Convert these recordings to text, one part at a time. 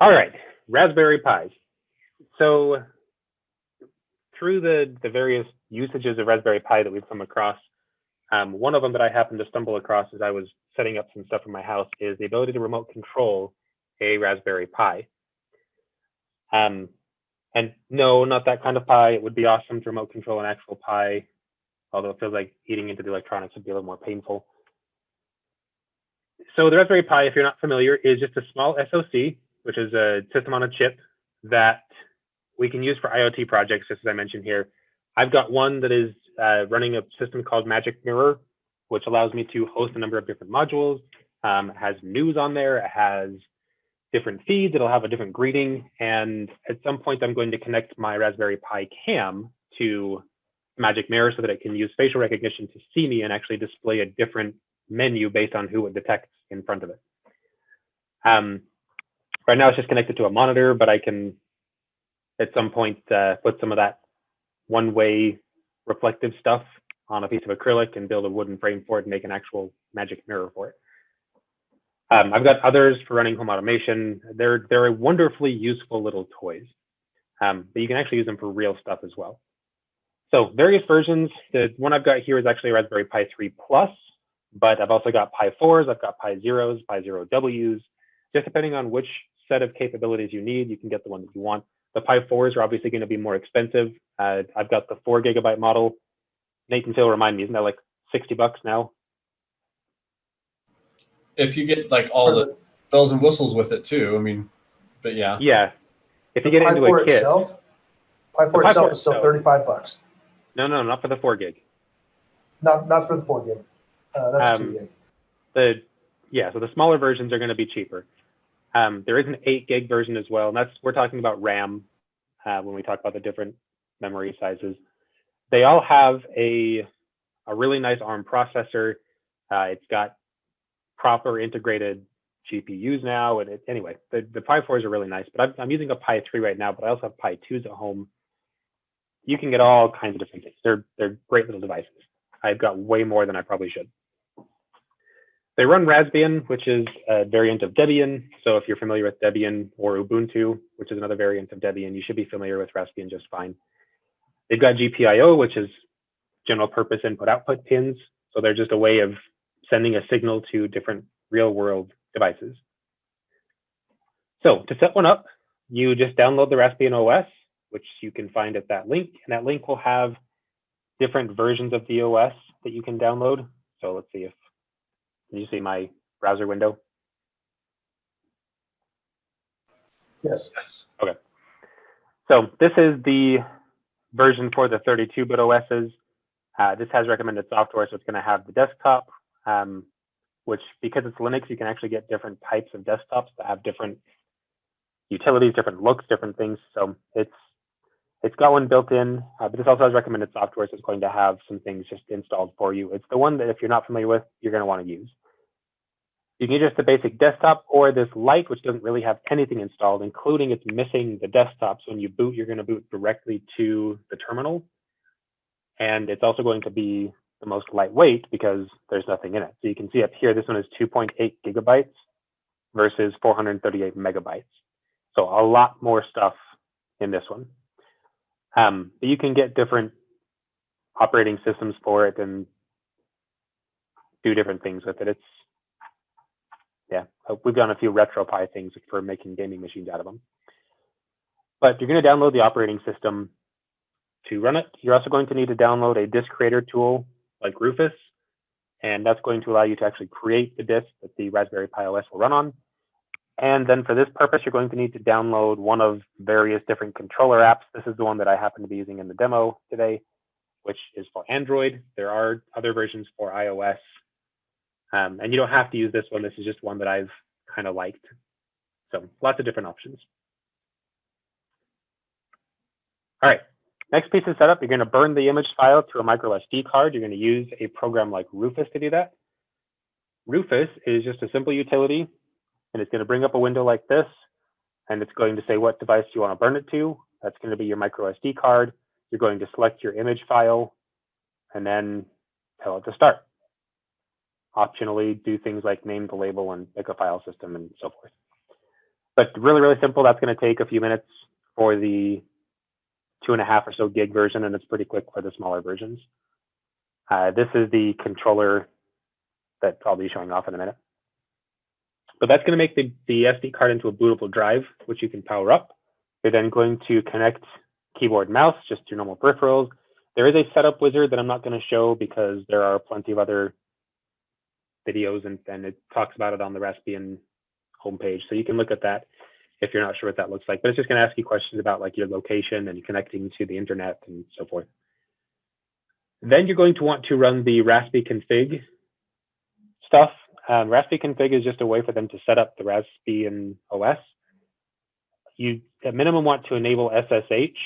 All right, Raspberry Pis. So through the, the various usages of Raspberry Pi that we've come across, um, one of them that I happened to stumble across as I was setting up some stuff in my house is the ability to remote control a Raspberry Pi. Um, and no, not that kind of Pi. It would be awesome to remote control an actual Pi, although it feels like eating into the electronics would be a little more painful. So the Raspberry Pi, if you're not familiar, is just a small SoC, which is a system on a chip that we can use for IoT projects, just as I mentioned here. I've got one that is uh, running a system called Magic Mirror, which allows me to host a number of different modules. Um, it has news on there. It has different feeds. It'll have a different greeting. And at some point, I'm going to connect my Raspberry Pi cam to Magic Mirror so that it can use facial recognition to see me and actually display a different menu based on who it detects in front of it. Um, right now, it's just connected to a monitor, but I can at some point uh, put some of that one-way reflective stuff on a piece of acrylic and build a wooden frame for it and make an actual magic mirror for it. Um, I've got others for running home automation. They're, they're wonderfully useful little toys, um, but you can actually use them for real stuff as well. So various versions. The one I've got here is actually a Raspberry Pi 3 Plus, but I've also got Pi 4s, I've got Pi 0s, Pi 0Ws. Just depending on which set of capabilities you need, you can get the one that you want. The Pi 4s are obviously going to be more expensive. Uh, I've got the four gigabyte model. Nathan Phil remind me, isn't that like 60 bucks now? If you get like all the bells and whistles with it too, I mean, but yeah. Yeah. If you The get Pi into four a kit. itself, Pi four Pi itself four is still itself. thirty-five bucks. No, no, not for the four gig. Not, not for the four gig. Uh, that's Um, two gig. The yeah, so the smaller versions are going to be cheaper. Um, there is an eight gig version as well, and that's we're talking about RAM uh, when we talk about the different memory sizes. They all have a a really nice ARM processor. Uh, it's got proper integrated GPUs now, and it, anyway, the the Pi 4s are really nice. But I'm, I'm using a Pi 3 right now, but I also have Pi 2s at home. You can get all kinds of different things. They're they're great little devices. I've got way more than I probably should. They run Raspbian, which is a variant of Debian. So if you're familiar with Debian or Ubuntu, which is another variant of Debian, you should be familiar with Raspbian just fine. They've got GPIO, which is general purpose input output pins. So they're just a way of sending a signal to different real world devices. So to set one up, you just download the Raspbian OS, which you can find at that link. And that link will have different versions of the OS that you can download. So let's see if can you see my browser window? Yes. Yes. Okay. So this is the version for the 32-bit OSs. Uh, this has recommended software, so it's going to have the desktop, um, which because it's Linux, you can actually get different types of desktops that have different utilities, different looks, different things. So it's it's got one built in, uh, but this also has recommended software, so it's going to have some things just installed for you. It's the one that if you're not familiar with, you're going to want to use. You can get just the basic desktop or this light, which doesn't really have anything installed, including it's missing the desktop. So when you boot, you're going to boot directly to the terminal. And it's also going to be the most lightweight because there's nothing in it. So you can see up here, this one is 2.8 gigabytes versus 438 megabytes. So a lot more stuff in this one. Um, but you can get different operating systems for it and do different things with it. It's yeah, uh, we've done a few RetroPie things for making gaming machines out of them. But you're going to download the operating system to run it. You're also going to need to download a disk creator tool like Rufus, and that's going to allow you to actually create the disk that the Raspberry Pi OS will run on. And then for this purpose, you're going to need to download one of various different controller apps. This is the one that I happen to be using in the demo today, which is for Android. There are other versions for iOS. Um, and you don't have to use this one. This is just one that I've kind of liked. So lots of different options. All right, next piece of setup, you're going to burn the image file to a micro SD card. You're going to use a program like Rufus to do that. Rufus is just a simple utility, and it's going to bring up a window like this, and it's going to say what device you want to burn it to. That's going to be your micro SD card. You're going to select your image file, and then tell it to start optionally do things like name the label and pick a file system and so forth. but really, really simple. That's going to take a few minutes for the two and a half or so gig version, and it's pretty quick for the smaller versions. Uh, this is the controller that I'll be showing off in a minute. But that's going to make the, the SD card into a bootable drive, which you can power up. You're then going to connect keyboard mouse, just your normal peripherals. There is a setup wizard that I'm not going to show because there are plenty of other videos and, and it talks about it on the Raspbian homepage. So you can look at that if you're not sure what that looks like. But it's just going to ask you questions about like your location and connecting to the internet and so forth. Then you're going to want to run the Raspi config stuff. Um, Raspi config is just a way for them to set up the Raspbian OS. You at minimum want to enable SSH,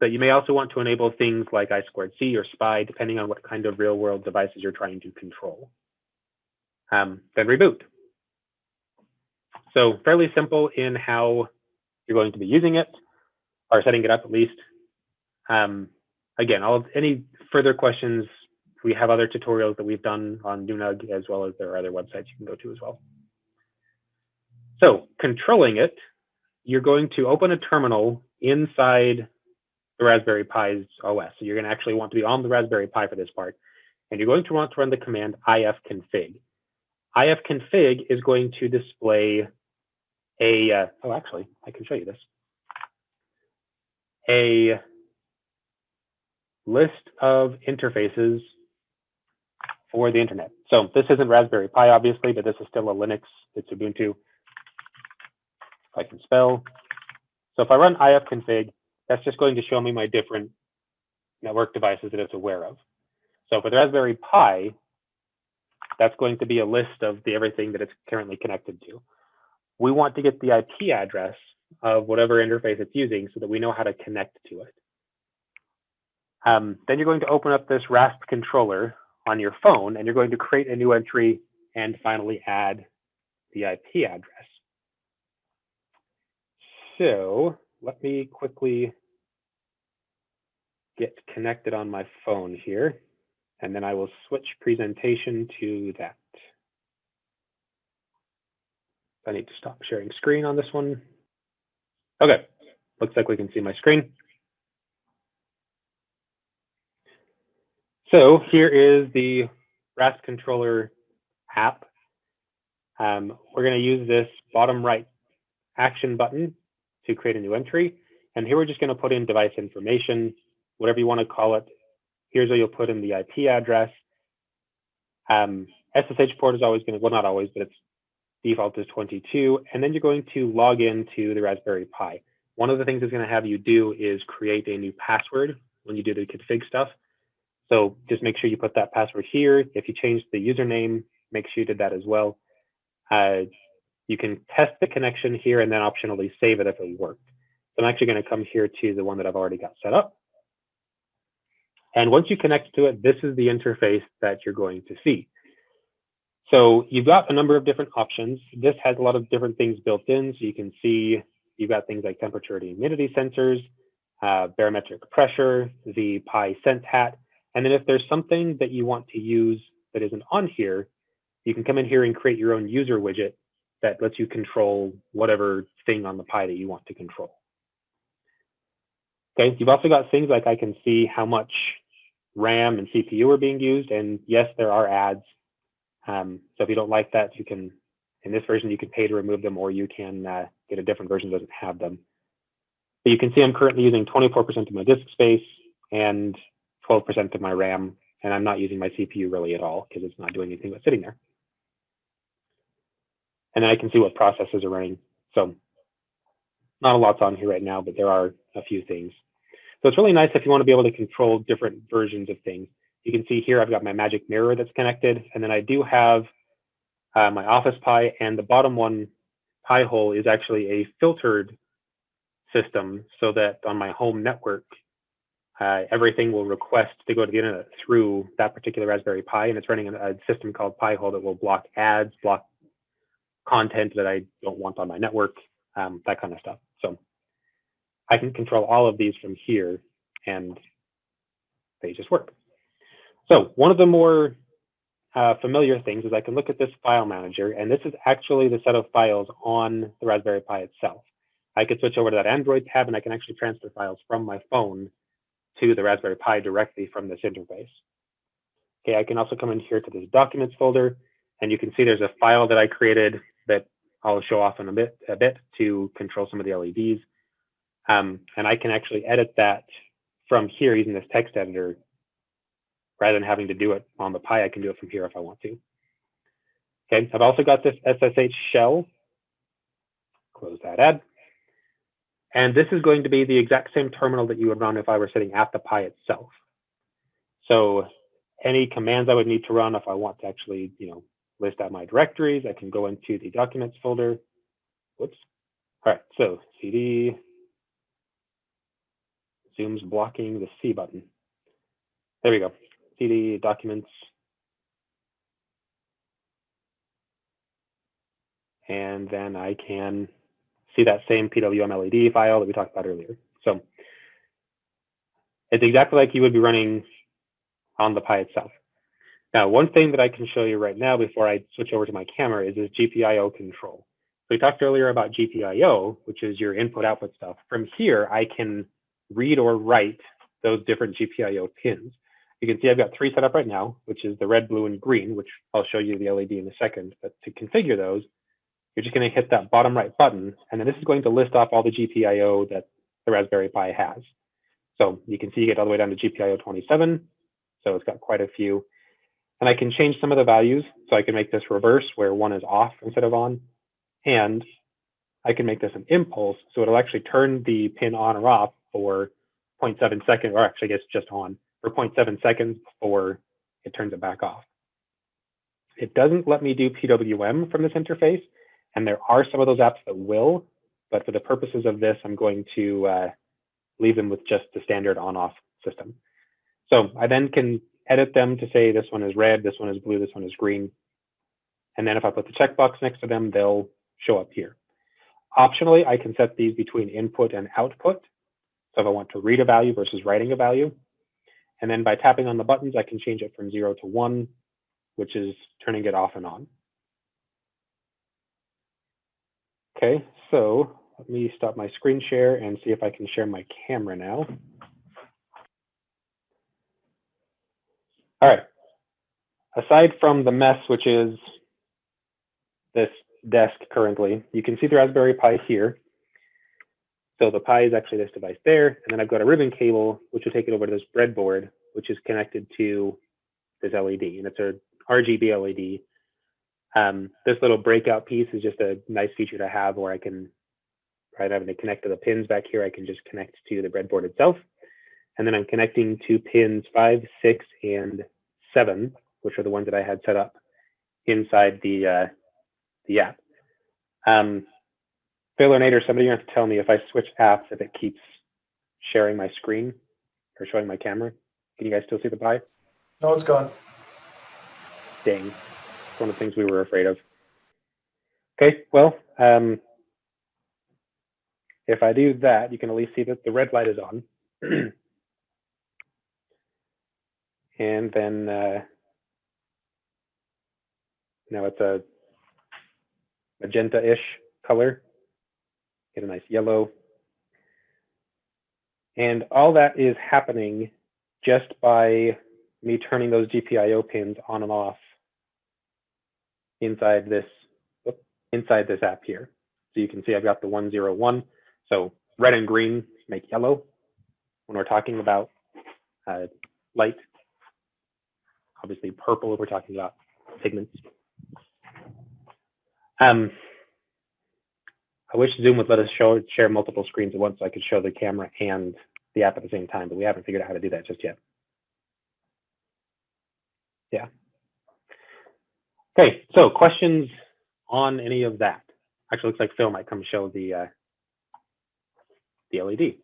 but you may also want to enable things like I2C or SPI, depending on what kind of real world devices you're trying to control. Um, then reboot. So fairly simple in how you're going to be using it or setting it up at least. Um, again, all any further questions, we have other tutorials that we've done on Nunug as well as there are other websites you can go to as well. So controlling it, you're going to open a terminal inside the Raspberry Pi's OS. So you're going to actually want to be on the Raspberry Pi for this part. And you're going to want to run the command ifconfig. Ifconfig is going to display a, uh, oh, actually, I can show you this. A list of interfaces for the internet. So this isn't Raspberry Pi, obviously, but this is still a Linux. It's Ubuntu. If I can spell. So if I run ifconfig, that's just going to show me my different network devices that it's aware of. So for the Raspberry Pi, that's going to be a list of the everything that it's currently connected to. We want to get the IP address of whatever interface it's using so that we know how to connect to it. Um, then you're going to open up this RASP controller on your phone, and you're going to create a new entry and finally add the IP address. So let me quickly get connected on my phone here, and then I will switch presentation to that. I need to stop sharing screen on this one. Okay, looks like we can see my screen. So here is the RASP controller app. Um, we're going to use this bottom right action button to create a new entry. And here we're just going to put in device information, whatever you want to call it. Here's where you'll put in the IP address. Um, SSH port is always going to, well, not always, but its default is 22. And then you're going to log into the Raspberry Pi. One of the things it's going to have you do is create a new password when you do the config stuff. So just make sure you put that password here. If you change the username, make sure you did that as well. Uh, you can test the connection here and then optionally save it if it worked. So I'm actually going to come here to the one that I've already got set up. And once you connect to it, this is the interface that you're going to see. So you've got a number of different options. This has a lot of different things built in. So you can see you've got things like temperature and humidity sensors, uh, barometric pressure, the Pi Sense hat, and then if there's something that you want to use that isn't on here, you can come in here and create your own user widget that lets you control whatever thing on the Pi that you want to control. Okay, you've also got things like I can see how much RAM and CPU are being used. And yes, there are ads. Um, so if you don't like that, you can, in this version, you can pay to remove them or you can uh, get a different version that doesn't have them. But you can see I'm currently using 24% of my disk space and 12% of my RAM, and I'm not using my CPU really at all because it's not doing anything but sitting there. And I can see what processes are running. So not a lot's on here right now, but there are a few things. So it's really nice if you want to be able to control different versions of things. You can see here I've got my magic mirror that's connected, and then I do have uh, my Office Pi, and the bottom one Pi-hole is actually a filtered system so that on my home network, uh, everything will request to go to the internet through that particular Raspberry Pi, and it's running a, a system called Pi-hole that will block ads, block content that I don't want on my network, um, that kind of stuff. So I can control all of these from here, and they just work. So one of the more uh, familiar things is I can look at this file manager, and this is actually the set of files on the Raspberry Pi itself. I could switch over to that Android tab, and I can actually transfer files from my phone to the Raspberry Pi directly from this interface. Okay, I can also come in here to this documents folder, and you can see there's a file that I created that I'll show off in a bit, a bit to control some of the LEDs. Um, and I can actually edit that from here using this text editor rather than having to do it on the Pi, I can do it from here if I want to. Okay, I've also got this SSH shell. Close that ad. And this is going to be the exact same terminal that you would run if I were sitting at the Pi itself. So any commands I would need to run if I want to actually, you know, list out my directories, I can go into the documents folder. Whoops. All right, so cd, Zoom's blocking the C button. There we go. CD documents. And then I can see that same PWM LED file that we talked about earlier. So it's exactly like you would be running on the Pi itself. Now, one thing that I can show you right now before I switch over to my camera is this GPIO control. So we talked earlier about GPIO, which is your input output stuff. From here, I can read or write those different GPIO pins. You can see I've got three set up right now, which is the red, blue, and green, which I'll show you the LED in a second. But to configure those, you're just going to hit that bottom right button, and then this is going to list off all the GPIO that the Raspberry Pi has. So you can see you get all the way down to GPIO 27. So it's got quite a few. And I can change some of the values. So I can make this reverse where one is off instead of on. And I can make this an impulse. So it'll actually turn the pin on or off for 0.7 seconds, or actually I guess just on for 0.7 seconds before it turns it back off. It doesn't let me do PWM from this interface, and there are some of those apps that will, but for the purposes of this, I'm going to uh, leave them with just the standard on-off system. So I then can edit them to say this one is red, this one is blue, this one is green. And then if I put the checkbox next to them, they'll show up here. Optionally, I can set these between input and output. So if I want to read a value versus writing a value, and then by tapping on the buttons, I can change it from zero to one, which is turning it off and on. Okay, so let me stop my screen share and see if I can share my camera now. All right. Aside from the mess, which is this desk currently, you can see the Raspberry Pi here. So the Pi is actually this device there. And then I've got a ribbon cable, which will take it over to this breadboard, which is connected to this LED. And it's a RGB LED. Um, this little breakout piece is just a nice feature to have where I can, rather than having to connect to the pins back here, I can just connect to the breadboard itself. And then I'm connecting to pins five, six, and seven, which are the ones that I had set up inside the, uh, the app. Um, Phil or Nate or somebody have to tell me if I switch apps, if it keeps sharing my screen or showing my camera. Can you guys still see the Pi? No, it's gone. Dang, it's one of the things we were afraid of. Okay, well, um, if I do that, you can at least see that the red light is on. and then uh, now it's a magenta-ish color. Get a nice yellow. And all that is happening just by me turning those GPIO pins on and off inside this inside this app here. So you can see I've got the 101. So red and green make yellow when we're talking about uh, light. Obviously purple if we're talking about pigments. Um, I wish Zoom would let us show share multiple screens at once so I could show the camera and the app at the same time, but we haven't figured out how to do that just yet. Yeah. Okay, so questions on any of that? Actually, looks like Phil might come show the uh, the LED.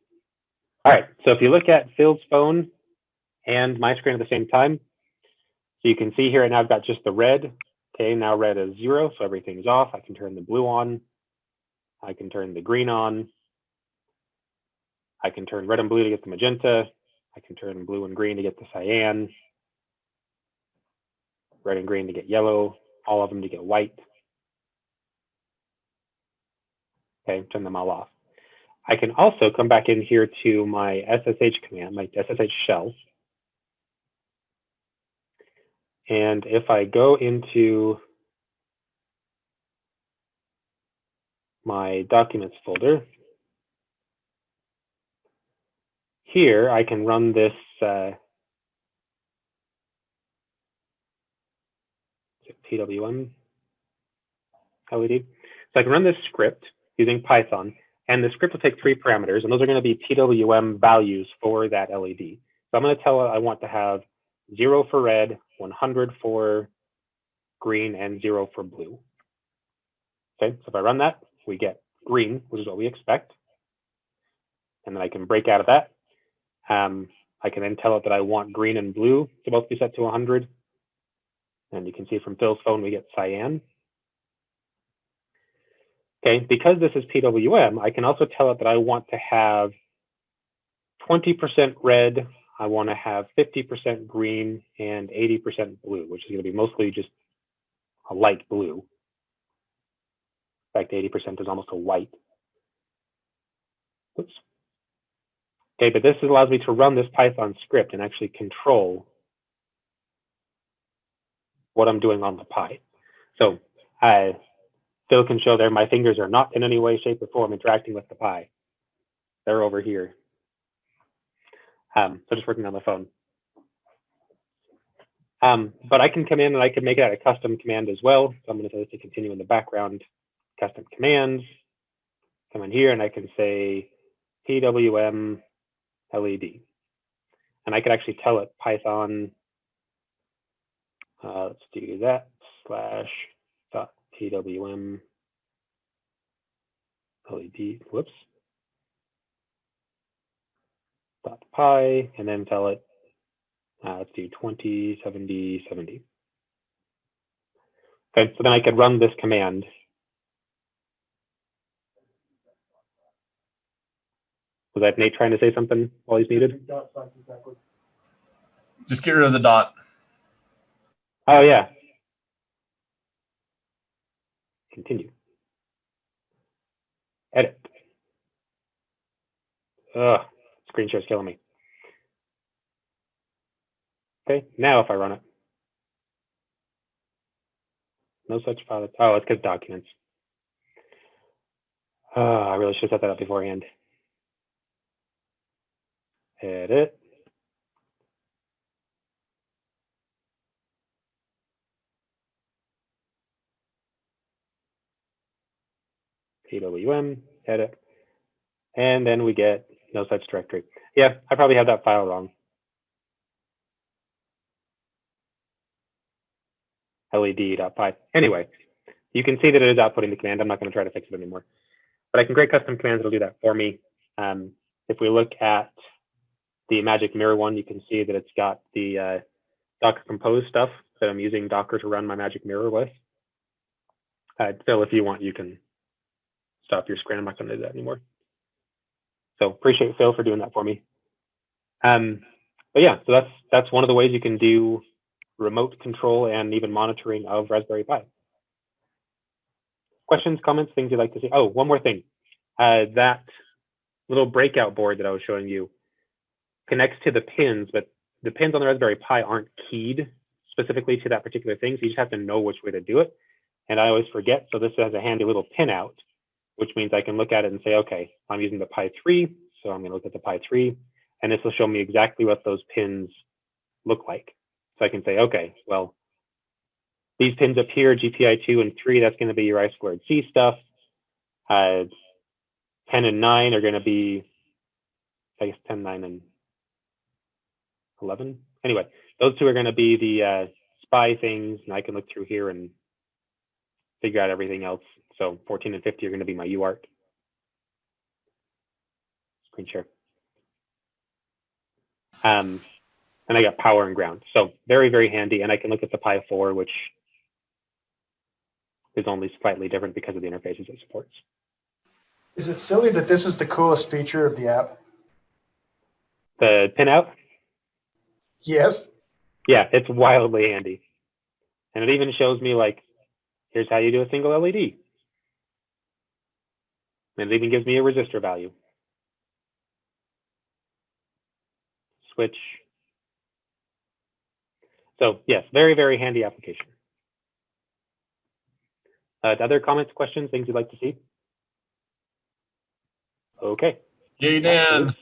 All right, so if you look at Phil's phone and my screen at the same time, so you can see here, and I've got just the red. Okay, now red is zero, so everything's off. I can turn the blue on. I can turn the green on. I can turn red and blue to get the magenta. I can turn blue and green to get the cyan. red and green to get yellow, all of them to get white. Okay, turn them all off. I can also come back in here to my SSH command, my SSH shell. And if I go into my documents folder, here I can run this uh, PWM LED. So I can run this script using Python, and the script will take three parameters, and those are going to be PWM values for that LED. So I'm going to tell it I want to have zero for red, 100 for green, and zero for blue. Okay, so if I run that, we get green, which is what we expect. And then I can break out of that. Um, I can then tell it that I want green and blue to both be set to 100. And you can see from Phil's phone, we get cyan. Okay, because this is PWM, I can also tell it that I want to have 20% red, I want to have 50% green and 80% blue, which is going to be mostly just a light blue. Fact, 80% is almost a white. Oops. Okay, but this allows me to run this Python script and actually control what I'm doing on the Pi. So uh, Phil can show there, my fingers are not in any way, shape, or form interacting with the Pi. They're over here. Um, so just working on the phone. Um, but I can come in and I can make it a custom command as well. So I'm going to say this to continue in the background, custom commands. Come in here and I can say PWM LED. And I could actually tell it Python, uh, let's do that, slash dot PWM LED, whoops, dot pi, and then tell it, uh, let's do 20, 70, 70. Okay, so then I could run this command. Was that Nate trying to say something while he's muted? Just get rid of the dot. Oh, yeah. Continue. Edit. Ugh, screen share's killing me. Okay, now if I run it. No such file. Oh, it's because documents. Oh, I really should have set that up beforehand. Edit. PWM, edit, and then we get no such directory. Yeah, I probably have that file wrong. led.py. Anyway, you can see that it is outputting the command. I'm not going to try to fix it anymore. But I can create custom commands that'll do that for me. Um, if we look at the Magic Mirror one, you can see that it's got the uh, Docker Compose stuff that I'm using Docker to run my Magic Mirror with. Uh, Phil, if you want, you can stop your screen. I'm not going to do that anymore. So appreciate Phil for doing that for me. Um, but yeah, so that's that's one of the ways you can do remote control and even monitoring of Raspberry Pi. Questions, comments, things you'd like to see? Oh, one more thing. Uh, that little breakout board that I was showing you connects to the pins, but the pins on the Raspberry Pi aren't keyed specifically to that particular thing. So you just have to know which way to do it. And I always forget. So this has a handy little pin out, which means I can look at it and say, okay, I'm using the Pi 3. So I'm going to look at the Pi 3. And this will show me exactly what those pins look like. So I can say, okay, well, these pins up here, GPI 2 and 3, that's going to be your I squared C stuff. Uh, 10 and 9 are going to be, I guess 10, 9, and 11. Anyway, those two are going to be the uh, SPI things, and I can look through here and figure out everything else. So 14 and 50 are going to be my UART. Screen share. Um, and I got power and ground. So very, very handy. And I can look at the Pi 4, which is only slightly different because of the interfaces it supports. Is it silly that this is the coolest feature of the app? The pinout, Yes. yeah, it's wildly handy. And it even shows me like, here's how you do a single LED. And it even gives me a resistor value. Switch. So yes, very, very handy application. Uh, other comments, questions, things you'd like to see? Okay. Yay, Dan.